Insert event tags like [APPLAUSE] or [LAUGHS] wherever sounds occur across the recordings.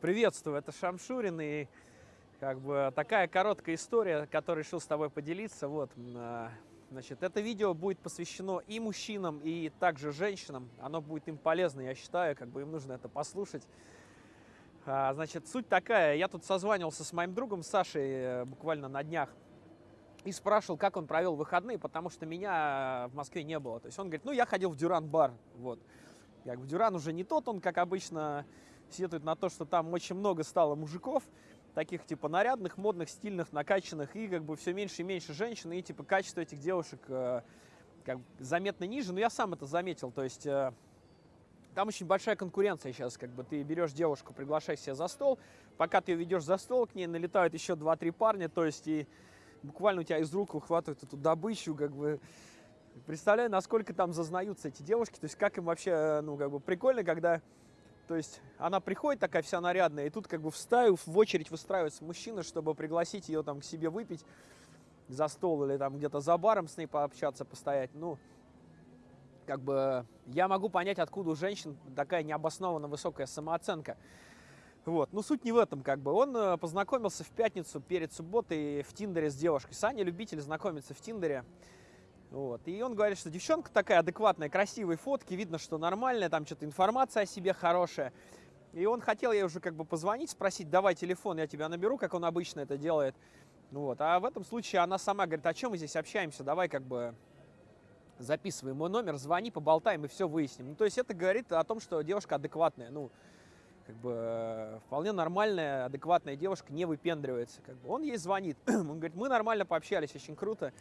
Приветствую, это Шамшурин, и как бы такая короткая история, которую решил с тобой поделиться. Вот, а, значит, это видео будет посвящено и мужчинам, и также женщинам. Оно будет им полезно, я считаю, как бы им нужно это послушать. А, значит, суть такая, я тут созванивался с моим другом Сашей э, буквально на днях и спрашивал, как он провел выходные, потому что меня в Москве не было. То есть он говорит, ну, я ходил в Дюран-бар, вот. Как бы Дюран уже не тот, он, как обычно, сетует на то, что там очень много стало мужиков, таких типа нарядных, модных, стильных, накачанных, и как бы все меньше и меньше женщин, и типа качество этих девушек э, как заметно ниже. Но я сам это заметил, то есть э, там очень большая конкуренция сейчас, как бы ты берешь девушку, приглашаешь себя за стол, пока ты ее ведешь за стол, к ней налетают еще 2-3 парня, то есть и буквально у тебя из рук выхватывают эту добычу, как бы представляю, насколько там зазнаются эти девушки, то есть как им вообще, э, ну, как бы прикольно, когда то есть она приходит такая вся нарядная, и тут как бы в в очередь выстраивается мужчина, чтобы пригласить ее там к себе выпить за стол или там где-то за баром с ней пообщаться, постоять. Ну, как бы я могу понять, откуда у женщин такая необоснованно высокая самооценка. Вот. Но суть не в этом, как бы. Он э, познакомился в пятницу перед субботой в Тиндере с девушкой. Саня любитель знакомиться в Тиндере. Вот. И он говорит, что девчонка такая адекватная, красивые фотки, видно, что нормальная, там что-то информация о себе хорошая. И он хотел ей уже как бы позвонить, спросить, давай телефон, я тебя наберу, как он обычно это делает. Вот. А в этом случае она сама говорит, о чем мы здесь общаемся, давай как бы записывай мой номер, звони, поболтаем и все выясним. Ну, то есть это говорит о том, что девушка адекватная, ну, как бы вполне нормальная, адекватная девушка, не выпендривается. Как бы. Он ей звонит, [CLEARS THROAT] он говорит, мы нормально пообщались, очень круто.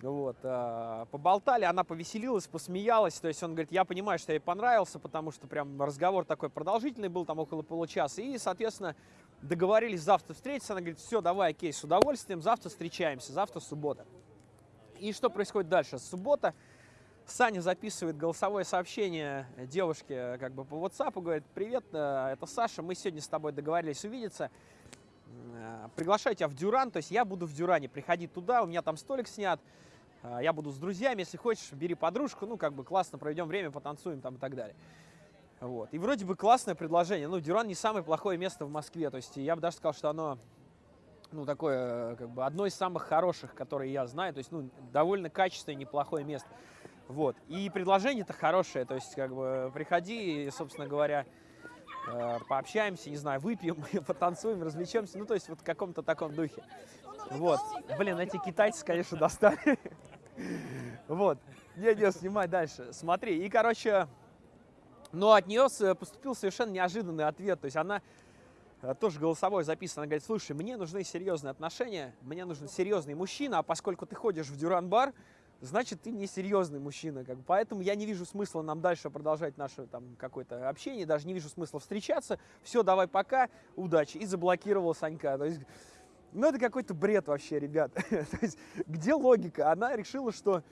Вот, э, поболтали, она повеселилась, посмеялась, то есть он говорит, я понимаю, что ей понравился, потому что прям разговор такой продолжительный был, там около получаса, и, соответственно, договорились завтра встретиться, она говорит, все, давай, окей, с удовольствием, завтра встречаемся, завтра суббота. И что происходит дальше? Суббота, Саня записывает голосовое сообщение девушке как бы по WhatsApp, говорит, привет, э, это Саша, мы сегодня с тобой договорились увидеться, э, приглашаю тебя в Дюран, то есть я буду в Дюране, приходи туда, у меня там столик снят, я буду с друзьями, если хочешь, бери подружку, ну, как бы классно проведем время, потанцуем там и так далее. Вот. И вроде бы классное предложение. Ну, Дюран не самое плохое место в Москве. То есть я бы даже сказал, что оно, ну, такое, как бы, одно из самых хороших, которые я знаю. То есть, ну, довольно качественное, неплохое место. Вот. И предложение-то хорошее. То есть, как бы, приходи, собственно говоря, э, пообщаемся, не знаю, выпьем, [LAUGHS] потанцуем, развлечемся. Ну, то есть, вот в каком-то таком духе. Вот. Блин, эти китайцы, конечно, достали. [LAUGHS] Вот. Не-не, снимай дальше. Смотри. И, короче, но от нее поступил совершенно неожиданный ответ. То есть она э, тоже голосовой записана. Она говорит, слушай, мне нужны серьезные отношения, мне нужен серьезный мужчина, а поскольку ты ходишь в дюран-бар, значит, ты не серьезный мужчина. Как бы. Поэтому я не вижу смысла нам дальше продолжать наше там какое-то общение, даже не вижу смысла встречаться. Все, давай пока, удачи. И заблокировал Санька. То есть ну, это какой-то бред вообще, ребят. [LAUGHS] То есть, где логика? Она решила, что,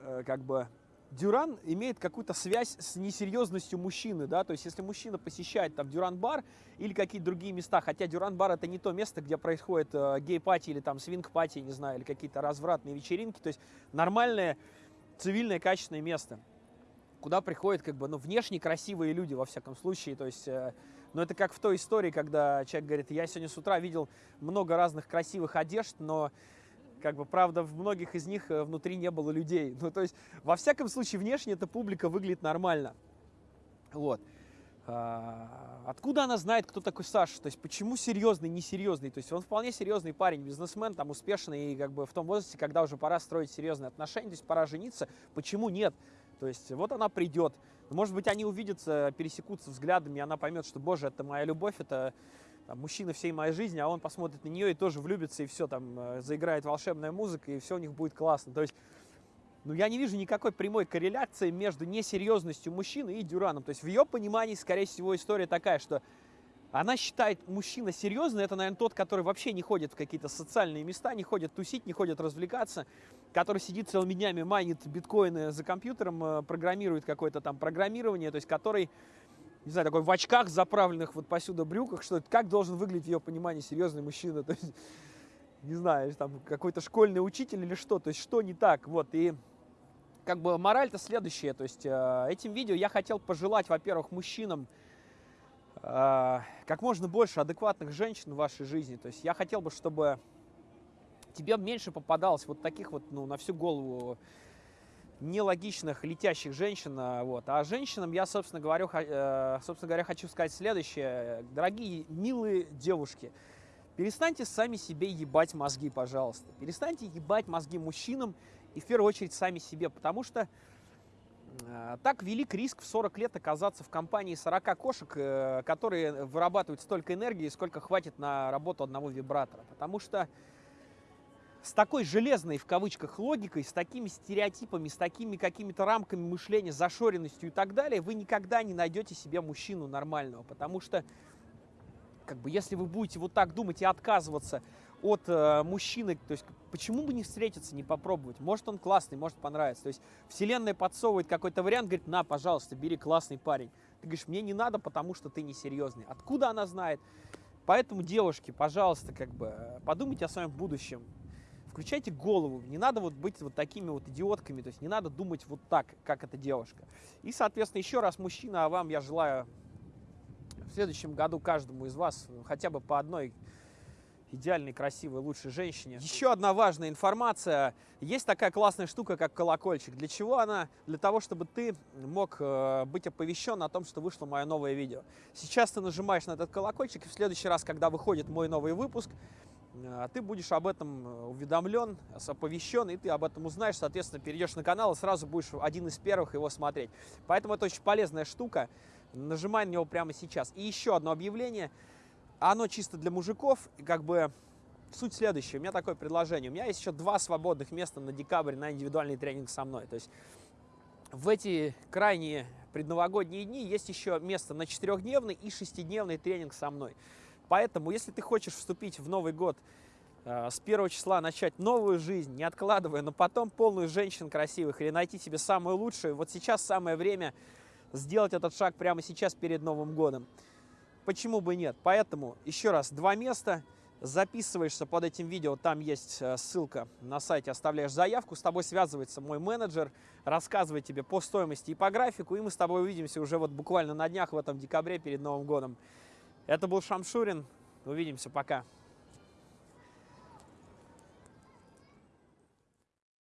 э, как бы, Дюран имеет какую-то связь с несерьезностью мужчины, да, то есть если мужчина посещает там Дюран-бар или какие-то другие места, хотя Дюран-бар это не то место, где происходит э, гей-пати или там свинг-пати, не знаю, или какие-то развратные вечеринки, то есть нормальное, цивильное, качественное место, куда приходят как бы, ну, внешне красивые люди, во всяком случае, то есть... Э, но это как в той истории, когда человек говорит, я сегодня с утра видел много разных красивых одежд, но как бы, правда, в многих из них э, внутри не было людей. Ну, то есть, во всяком случае, внешне эта публика выглядит нормально. Вот. А, откуда она знает, кто такой Саша? То есть, почему серьезный, несерьезный? То есть, он вполне серьезный парень, бизнесмен, там, успешный, и как бы в том возрасте, когда уже пора строить серьезные отношения, то есть, пора жениться. Почему нет? То есть, вот она придет, может быть, они увидятся, пересекутся взглядами, и она поймет, что, боже, это моя любовь, это там, мужчина всей моей жизни, а он посмотрит на нее и тоже влюбится, и все, там, э, заиграет волшебная музыка, и все у них будет классно. То есть, ну, я не вижу никакой прямой корреляции между несерьезностью мужчины и Дюраном. То есть, в ее понимании, скорее всего, история такая, что она считает мужчина серьезный, это, наверное, тот, который вообще не ходит в какие-то социальные места, не ходит тусить, не ходит развлекаться, который сидит целыми днями, майнит биткоины за компьютером, э, программирует какое-то там программирование, то есть который, не знаю, такой в очках заправленных вот посюда брюках, что как должен выглядеть в ее понимании серьезный мужчина, [LAUGHS] то есть, не знаю, там какой-то школьный учитель или что, то есть что не так, вот, и как бы мораль-то следующая, то есть э, этим видео я хотел пожелать, во-первых, мужчинам, как можно больше адекватных женщин в вашей жизни. То есть я хотел бы, чтобы тебе меньше попадалось вот таких вот, ну, на всю голову нелогичных летящих женщин. А, вот. А женщинам я, собственно, говорю, э, собственно говоря, хочу сказать следующее. Дорогие, милые девушки, перестаньте сами себе ебать мозги, пожалуйста. Перестаньте ебать мозги мужчинам и в первую очередь сами себе, потому что так велик риск в 40 лет оказаться в компании 40 кошек, э, которые вырабатывают столько энергии, сколько хватит на работу одного вибратора. Потому что с такой железной, в кавычках, логикой, с такими стереотипами, с такими какими-то рамками мышления, зашоренностью и так далее, вы никогда не найдете себе мужчину нормального. Потому что, как бы, если вы будете вот так думать и отказываться от э, мужчины, то есть почему бы не встретиться, не попробовать? Может он классный, может понравится. То есть вселенная подсовывает какой-то вариант, говорит, на, пожалуйста, бери классный парень. Ты говоришь, мне не надо, потому что ты несерьезный. Откуда она знает? Поэтому, девушки, пожалуйста, как бы подумайте о своем будущем включайте голову, не надо вот быть вот такими вот идиотками, то есть не надо думать вот так, как эта девушка. И, соответственно, еще раз, мужчина, а вам я желаю в следующем году каждому из вас хотя бы по одной идеальной, красивой, лучшей женщине. Еще одна важная информация. Есть такая классная штука, как колокольчик. Для чего она? Для того, чтобы ты мог э, быть оповещен о том, что вышло мое новое видео. Сейчас ты нажимаешь на этот колокольчик, и в следующий раз, когда выходит мой новый выпуск, а ты будешь об этом э, уведомлен, оповещен, и ты об этом узнаешь, соответственно, перейдешь на канал и сразу будешь один из первых его смотреть. Поэтому это очень полезная штука, нажимай на него прямо сейчас. И еще одно объявление, оно чисто для мужиков, и как бы суть следующая, у меня такое предложение, у меня есть еще два свободных места на декабрь на индивидуальный тренинг со мной, то есть в эти крайние предновогодние дни есть еще место на четырехдневный и шестидневный тренинг со мной. Поэтому, если ты хочешь вступить в Новый год э, с первого числа, начать новую жизнь, не откладывая, но потом полную женщин красивых или найти себе самую лучшую, вот сейчас самое время сделать этот шаг прямо сейчас перед Новым годом. Почему бы нет? Поэтому, еще раз, два места. Записываешься под этим видео, там есть э, ссылка на сайте, оставляешь заявку, с тобой связывается мой менеджер, рассказывает тебе по стоимости и по графику, и мы с тобой увидимся уже вот буквально на днях в этом декабре перед Новым годом. Это был Шамшурин. Увидимся. Пока.